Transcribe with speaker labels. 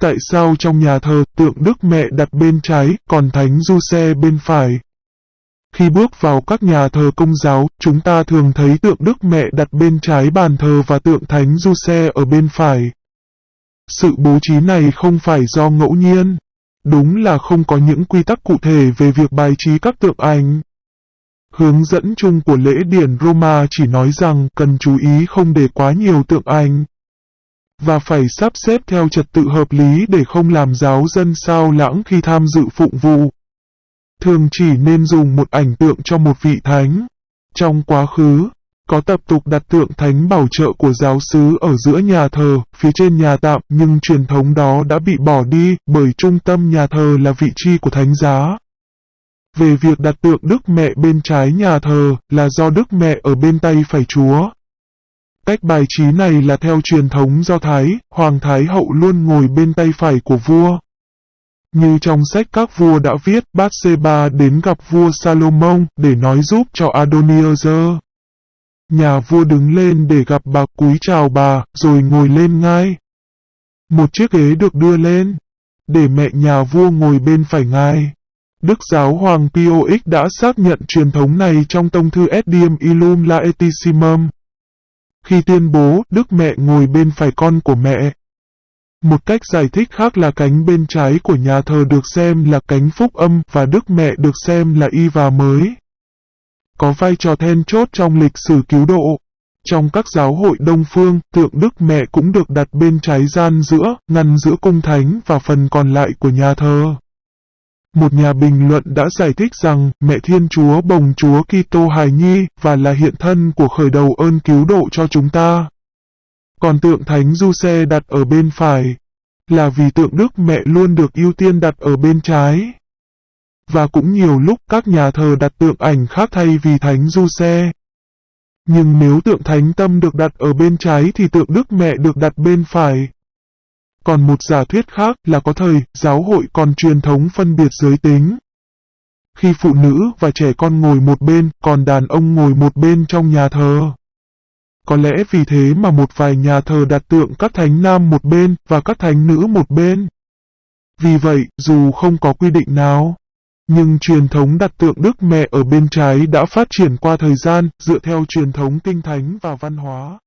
Speaker 1: Tại sao trong nhà thờ tượng Đức Mẹ đặt bên trái, còn Thánh Du Xe bên phải? Khi bước vào các nhà thờ công giáo, chúng ta thường thấy tượng Đức Mẹ đặt bên trái bàn thờ và tượng Thánh Du Xe ở bên phải. Sự bố trí này không phải do ngẫu nhiên. Đúng là không có những quy tắc cụ thể về việc bài trí các tượng ảnh. Hướng dẫn chung của lễ điển Roma chỉ nói rằng cần chú ý không để quá nhiều tượng ảnh và phải sắp xếp theo trật tự hợp lý để không làm giáo dân sao lãng khi tham dự phụng vụ. Thường chỉ nên dùng một ảnh tượng cho một vị thánh. Trong quá khứ, có tập tục đặt tượng thánh bảo trợ của giáo sứ ở giữa nhà thờ, phía trên nhà tạm nhưng truyền thống đó đã bị bỏ đi bởi trung tâm nhà thờ là vị trí của thánh giá. Về việc đặt tượng Đức Mẹ bên trái nhà thờ là do Đức Mẹ ở bên tay phải Chúa. Cách bài trí này là theo truyền thống Do Thái, Hoàng Thái Hậu luôn ngồi bên tay phải của vua. Như trong sách các vua đã viết, Bathsheba đến gặp vua Salomon để nói giúp cho Adoniazer. Nhà vua đứng lên để gặp bà cúi chào bà, rồi ngồi lên ngai. Một chiếc ghế được đưa lên, để mẹ nhà vua ngồi bên phải ngai. Đức giáo hoàng Pio X đã xác nhận truyền thống này trong tông thư Edium Illum Laetissimum khi tuyên bố Đức Mẹ ngồi bên phải con của mẹ. Một cách giải thích khác là cánh bên trái của nhà thờ được xem là cánh phúc âm và Đức Mẹ được xem là y và mới. Có vai trò then chốt trong lịch sử cứu độ. Trong các giáo hội Đông Phương, tượng Đức Mẹ cũng được đặt bên trái gian giữa, ngăn giữa cung thánh và phần còn lại của nhà thờ. Một nhà bình luận đã giải thích rằng mẹ Thiên Chúa bồng Chúa Kitô hài nhi và là hiện thân của khởi đầu ơn cứu độ cho chúng ta. Còn tượng Thánh Du Xe đặt ở bên phải, là vì tượng Đức Mẹ luôn được ưu tiên đặt ở bên trái. Và cũng nhiều lúc các nhà thờ đặt tượng ảnh khác thay vì Thánh Du Xe. Nhưng nếu tượng Thánh Tâm được đặt ở bên trái thì tượng Đức Mẹ được đặt bên phải. Còn một giả thuyết khác là có thời, giáo hội còn truyền thống phân biệt giới tính. Khi phụ nữ và trẻ con ngồi một bên, còn đàn ông ngồi một bên trong nhà thờ. Có lẽ vì thế mà một vài nhà thờ đặt tượng các thánh nam một bên và các thánh nữ một bên. Vì vậy, dù không có quy định nào, nhưng truyền thống đặt tượng Đức Mẹ ở bên trái đã phát triển qua thời gian dựa theo truyền thống kinh thánh và văn hóa.